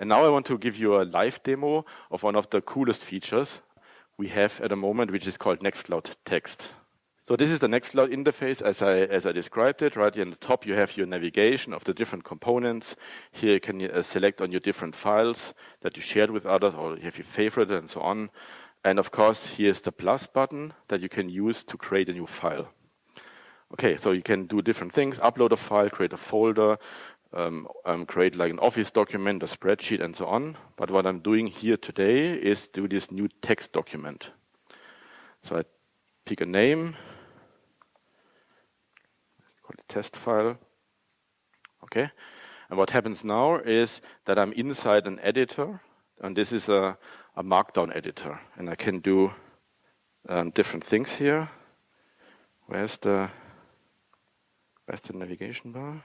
And now I want to give you a live demo of one of the coolest features we have at the moment, which is called Nextcloud Text. So this is the Nextcloud interface as I, as I described it. Right here in the top, you have your navigation of the different components. Here you can uh, select on your different files that you shared with others or you have your favorite and so on. And of course, here's the plus button that you can use to create a new file. Okay, so you can do different things, upload a file, create a folder, um, um, create like an Office document, a spreadsheet, and so on. But what I'm doing here today is do this new text document. So I pick a name, call it test file. Okay. And what happens now is that I'm inside an editor, and this is a, a markdown editor. And I can do um, different things here. Where's the, where's the navigation bar?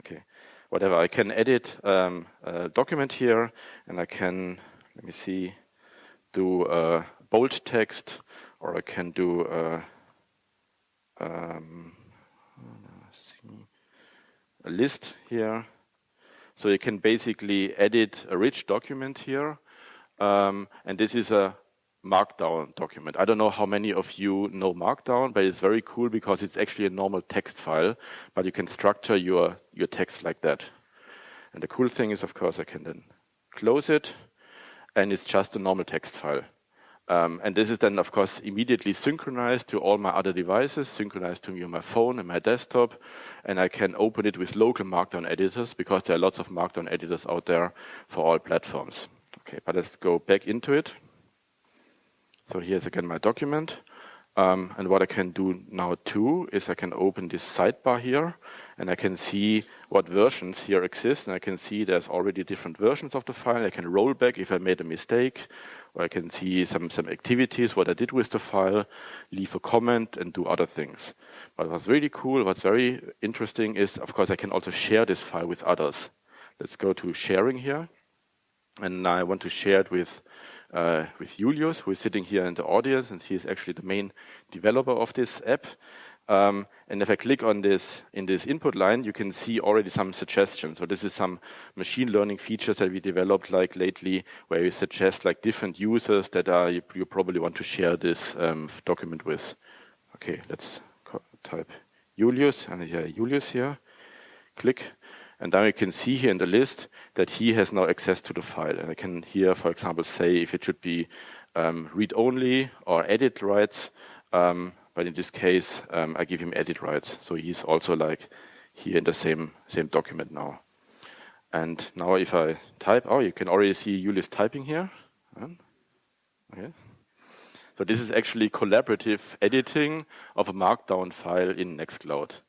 Okay, whatever. I can edit um, a document here, and I can, let me see, do a bold text, or I can do a, um, a list here. So you can basically edit a rich document here. Um, and this is a Markdown document. I don't know how many of you know Markdown, but it's very cool because it's actually a normal text file, but you can structure your, your text like that. And the cool thing is, of course, I can then close it, and it's just a normal text file. Um, and this is then, of course, immediately synchronized to all my other devices, synchronized to my phone and my desktop, and I can open it with local Markdown editors because there are lots of Markdown editors out there for all platforms. Okay, but let's go back into it. So here's again my document. Um, and what I can do now too is I can open this sidebar here and I can see what versions here exist. And I can see there's already different versions of the file. I can roll back if I made a mistake, or I can see some, some activities, what I did with the file, leave a comment and do other things. But what's really cool, what's very interesting is, of course, I can also share this file with others. Let's go to sharing here. And I want to share it with uh, with Julius, who is sitting here in the audience, and he is actually the main developer of this app. Um, and if I click on this in this input line, you can see already some suggestions. So this is some machine learning features that we developed like lately, where we suggest like different users that are you, you probably want to share this um, document with. Okay, let's type Julius, and here Julius here. Click, and now you can see here in the list that he has now access to the file. And I can here, for example, say if it should be um, read-only or edit rights. Um, but in this case, um, I give him edit rights. So he's also like here in the same, same document now. And now if I type, oh, you can already see Julius typing here. Okay. So this is actually collaborative editing of a markdown file in Nextcloud.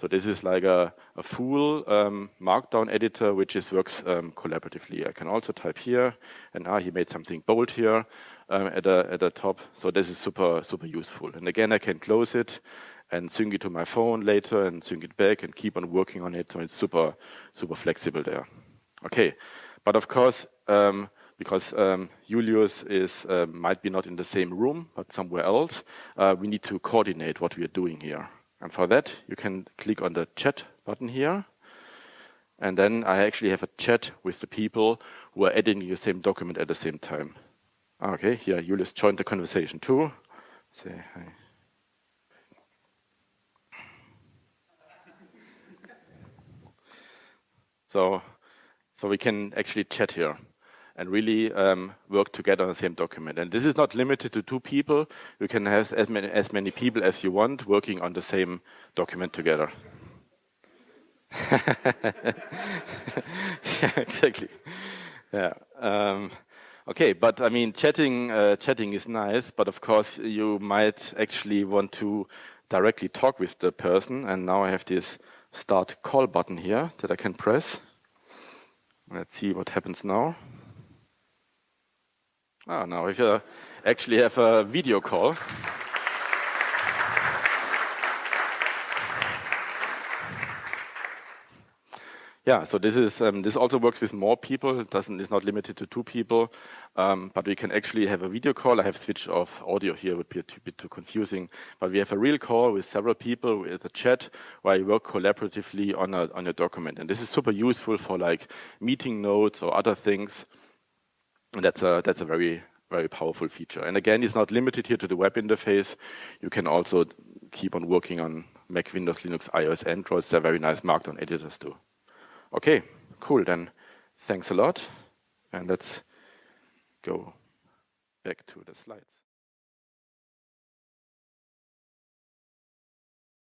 So this is like a, a full um, markdown editor, which is works um, collaboratively. I can also type here, and ah, he made something bold here um, at, the, at the top. So this is super, super useful. And again, I can close it and sync it to my phone later and sync it back and keep on working on it. So it's super, super flexible there. Okay, but of course, um, because um, Julius is uh, might be not in the same room, but somewhere else, uh, we need to coordinate what we are doing here. And for that, you can click on the chat button here. And then I actually have a chat with the people who are editing the same document at the same time. Ah, okay, here, Julius joined the conversation too. Say hi. So, so we can actually chat here and really um, work together on the same document. And this is not limited to two people. You can have as many, as many people as you want working on the same document together. yeah, exactly. Yeah. Um, okay, but I mean, chatting, uh, chatting is nice, but of course you might actually want to directly talk with the person. And now I have this start call button here that I can press. Let's see what happens now. Oh, now we actually have a video call. yeah, so this is um, this also works with more people. It doesn't is not limited to two people, um, but we can actually have a video call. I have switched off audio here; it would be a bit too confusing. But we have a real call with several people with a chat where you work collaboratively on a on a document, and this is super useful for like meeting notes or other things. And that's a that's a very very powerful feature. And again, it's not limited here to the web interface. You can also keep on working on Mac, Windows, Linux, iOS, Android. They're very nice Markdown editors too. Okay, cool. Then thanks a lot. And let's go back to the slides.